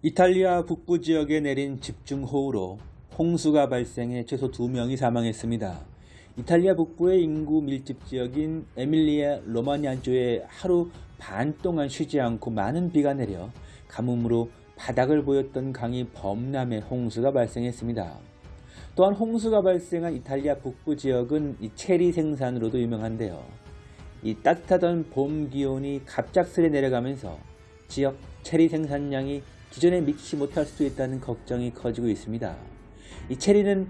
이탈리아 북부 지역에 내린 집중호우로 홍수가 발생해 최소 2명이 사망했습니다. 이탈리아 북부의 인구 밀집 지역인 에밀리아 로마냐주에 하루 반 동안 쉬지 않고 많은 비가 내려 가뭄으로 바닥을 보였던 강이 범람해 홍수가 발생했습니다. 또한 홍수가 발생한 이탈리아 북부 지역은 이 체리 생산으로도 유명한데요. 이 따뜻하던 봄 기온이 갑작스레 내려가면서 지역 체리 생산량이 기존에 미치지 못할 수도 있다는 걱정이 커지고 있습니다. 이 체리는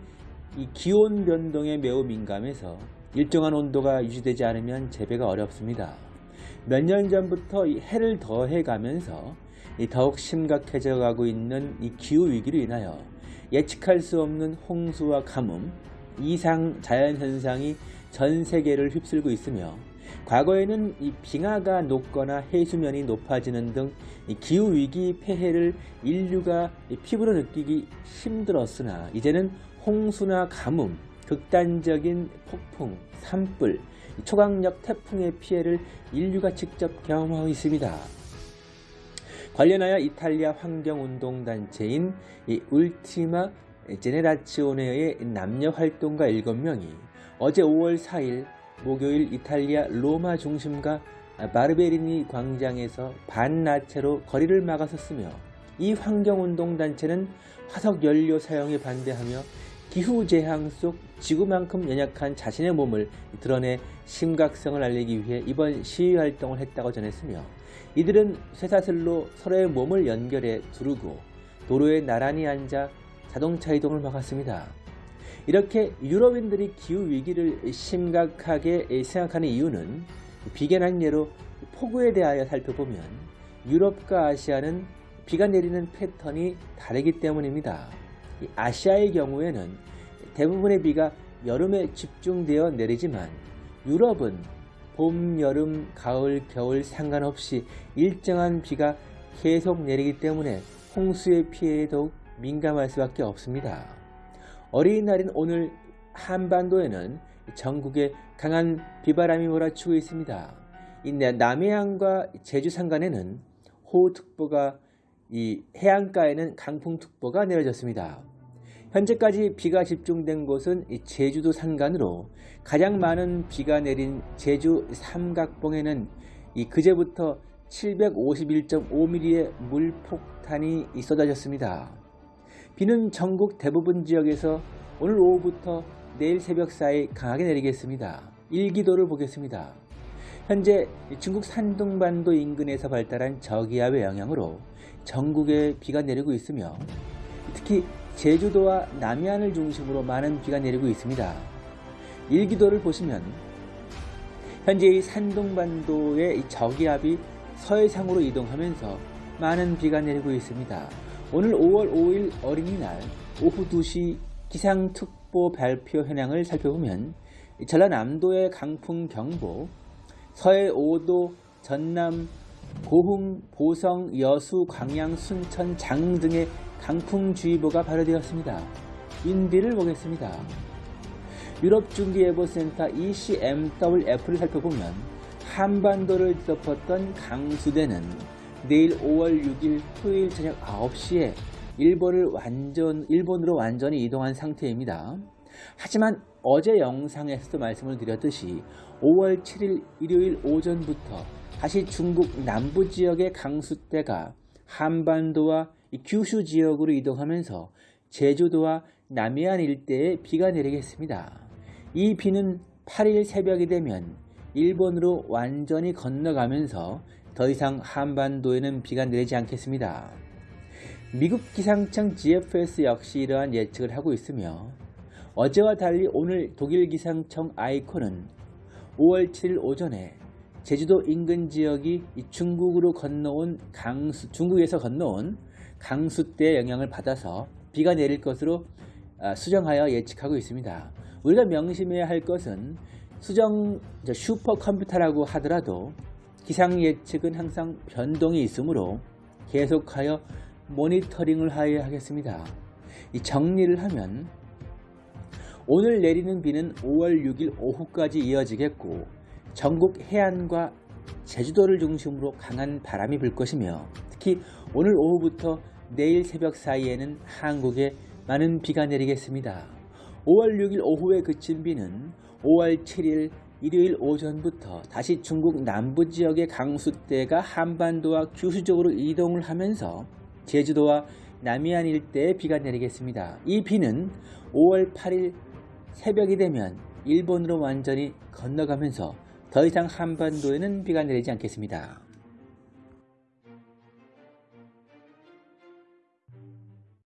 이 기온 변동에 매우 민감해서 일정한 온도가 유지되지 않으면 재배가 어렵습니다. 몇 년 전부터 이 해를 더해 가면서 더욱 심각해져 가고 있는 이 기후 위기로 인하여 예측할 수 없는 홍수와 가뭄, 이상 자연 현상이 전 세계를 휩쓸고 있으며 과거에는 이 빙하가 녹거나 해수면이 높아지는 등 기후 위기 폐해를 인류가 피부로 느끼기 힘들었으나 이제는 홍수나 가뭄, 극단적인 폭풍, 산불, 초강력 태풍의 피해를 인류가 직접 경험하고 있습니다. 관련하여 이탈리아 환경운동단체인 이 울티마 제네라치오네의 남녀 활동가 7명이 어제 5월 4일 목요일 이탈리아 로마 중심가 바르베리니 광장에서 반나체로 거리를 막아섰으며 이 환경운동단체는 화석 연료 사용에 반대하며 기후재앙 속 지구만큼 연약한 자신의 몸을 드러내 심각성을 알리기 위해 이번 시위 활동을 했다고 전했으며 이들은 쇠사슬로 서로의 몸을 연결해 두르고 도로에 나란히 앉아 자동차 이동을 막았습니다. 이렇게 유럽인들이 기후위기를 심각하게 생각하는 이유는 비견한 예로 폭우에 대하여 살펴보면 유럽과 아시아는 비가 내리는 패턴이 다르기 때문입니다. 아시아의 경우에는 대부분의 비가 여름에 집중되어 내리지만 유럽은 봄, 여름, 가을, 겨울 상관없이 일정한 비가 계속 내리기 때문에 홍수의 피해에 더욱 민감할 수밖에 없습니다. 어린이날인 오늘 한반도에는 전국에 강한 비바람이 몰아치고 있습니다. 남해안과 제주 산간에는 호우특보가 이 해안가에는 강풍특보가 내려졌습니다. 현재까지 비가 집중된 곳은 제주도 산간으로 가장 많은 비가 내린 제주 삼각봉에는 이 그제부터 751.5mm의 물폭탄이 쏟아졌습니다. 비는 전국 대부분 지역에서 오늘 오후부터 내일 새벽 사이 강하게 내리겠습니다. 일기도를 보겠습니다. 현재 중국 산둥반도 인근에서 발달한 저기압의 영향으로 전국에 비가 내리고 있으며 특히 제주도와 남해안을 중심으로 많은 비가 내리고 있습니다. 일기도를 보시면 현재 이 산둥반도의 저기압이 서해상으로 이동하면서 많은 비가 내리고 있습니다. 오늘 5월 5일 어린이날 오후 2시 기상특보 발표 현황을 살펴보면 전라남도의 강풍경보, 서해 5도, 전남, 고흥, 보성, 여수, 광양, 순천, 장흥 등의 강풍주의보가 발효되었습니다. 인비를 보겠습니다. 유럽중기예보센터 ECMWF를 살펴보면 한반도를 덮었던 강수대는 내일 5월 6일 토요일 저녁 9시에 일본을 완전, 일본으로 완전히 이동한 상태입니다. 하지만 어제 영상에서도 말씀을 드렸듯이 5월 7일 일요일 오전부터 다시 중국 남부 지역의 강수대가 한반도와 규슈 지역으로 이동하면서 제주도와 남해안 일대에 비가 내리겠습니다. 이 비는 8일 새벽이 되면 일본으로 완전히 건너가면서 더 이상 한반도에는 비가 내리지 않겠습니다. 미국 기상청 GFS 역시 이러한 예측을 하고 있으며 어제와 달리 오늘 독일 기상청 아이콘은 5월 7일 오전에 제주도 인근 지역이 중국으로 건너온 강수, 중국에서 건너온 강수대의 영향을 받아서 비가 내릴 것으로 아, 수정하여 예측하고 있습니다. 우리가 명심해야 할 것은 수정 슈퍼컴퓨터라고 하더라도 기상 예측은 항상 변동이 있으므로 계속하여 모니터링을 하여야 하겠습니다. 이 정리를 하면 오늘 내리는 비는 5월 6일 오후까지 이어지겠고 전국 해안과 제주도를 중심으로 강한 바람이 불 것이며 특히 오늘 오후부터 내일 새벽 사이에는 한국에 많은 비가 내리겠습니다. 5월 6일 오후에 그친 비는 5월 7일 일요일 오전부터 다시 중국 남부 지역의 강수대가 한반도와 규수적으로 이동을 하면서 제주도와 남해안 일대에 비가 내리겠습니다. 이 비는 5월 8일 새벽이 되면 일본으로 완전히 건너가면서 더 이상 한반도에는 비가 내리지 않겠습니다.